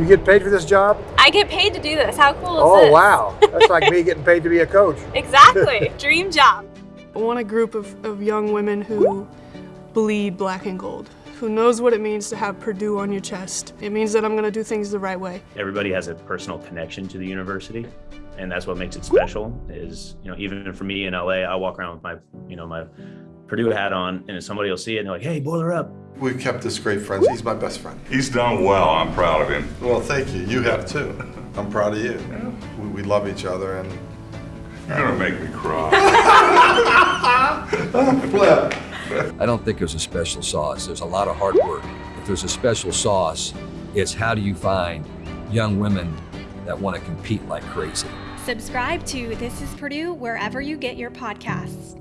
You get paid for this job? I get paid to do this. How cool is Oh, this? wow. That's like me getting paid to be a coach. Exactly. Dream job. I want a group of, of young women who bleed black and gold, who knows what it means to have Purdue on your chest. It means that I'm going to do things the right way. Everybody has a personal connection to the university, and that's what makes it special. Is you know even for me in LA, I walk around with my you know my Purdue hat on, and somebody will see it and they're like, "Hey, boiler up!" We've kept this great friend. He's my best friend. He's done well. I'm proud of him. Well, thank you. You have too. I'm proud of you. We, we love each other and You're gonna make me cry. flip. I don't think there's a special sauce. There's a lot of hard work. If there's a special sauce, it's how do you find young women that want to compete like crazy. Subscribe to This is Purdue wherever you get your podcasts.